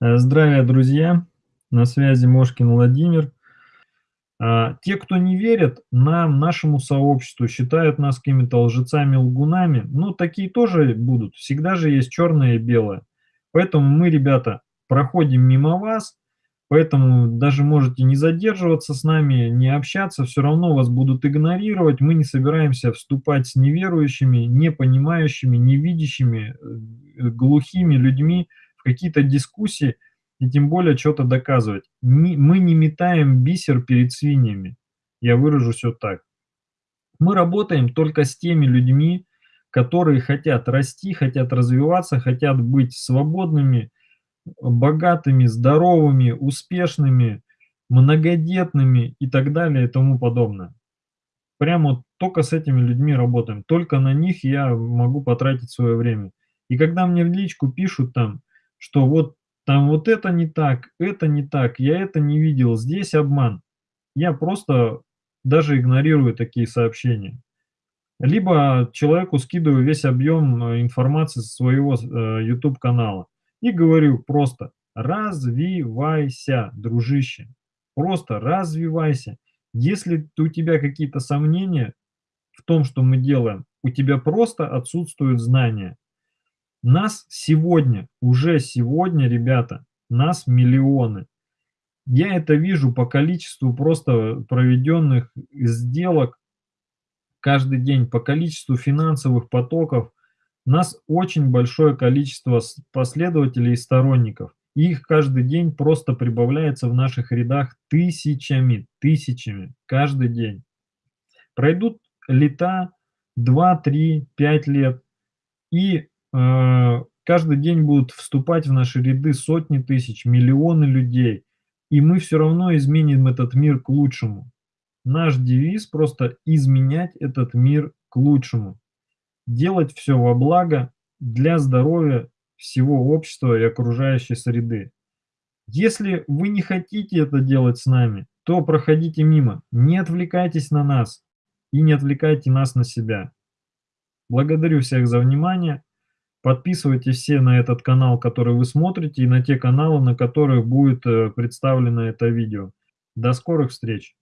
Э, здравия, друзья! На связи Мошкин Владимир. А, те, кто не верят нам, нашему сообществу, считают нас какими-то лжецами, лгунами, ну, такие тоже будут. Всегда же есть черное и белое. Поэтому мы, ребята, проходим мимо вас, поэтому даже можете не задерживаться с нами, не общаться, все равно вас будут игнорировать. Мы не собираемся вступать с неверующими, не понимающими, не видящими, э, глухими людьми какие-то дискуссии и тем более что-то доказывать. Не, мы не метаем бисер перед свиньями. Я выражусь вот так. Мы работаем только с теми людьми, которые хотят расти, хотят развиваться, хотят быть свободными, богатыми, здоровыми, успешными, многодетными и так далее и тому подобное. Прямо только с этими людьми работаем. Только на них я могу потратить свое время. И когда мне в личку пишут там, что вот там вот это не так, это не так, я это не видел, здесь обман. Я просто даже игнорирую такие сообщения. Либо человеку скидываю весь объем э, информации со своего э, YouTube канала и говорю просто развивайся, дружище, просто развивайся. Если у тебя какие-то сомнения в том, что мы делаем, у тебя просто отсутствуют знания. Нас сегодня, уже сегодня, ребята, нас миллионы. Я это вижу по количеству просто проведенных сделок каждый день, по количеству финансовых потоков. Нас очень большое количество последователей и сторонников. Их каждый день просто прибавляется в наших рядах тысячами, тысячами, каждый день. Пройдут лета, 2, 3, 5 лет, и каждый день будут вступать в наши ряды сотни тысяч, миллионы людей, и мы все равно изменим этот мир к лучшему. Наш девиз просто изменять этот мир к лучшему. Делать все во благо для здоровья всего общества и окружающей среды. Если вы не хотите это делать с нами, то проходите мимо, не отвлекайтесь на нас и не отвлекайте нас на себя. Благодарю всех за внимание. Подписывайтесь все на этот канал, который вы смотрите, и на те каналы, на которых будет э, представлено это видео. До скорых встреч!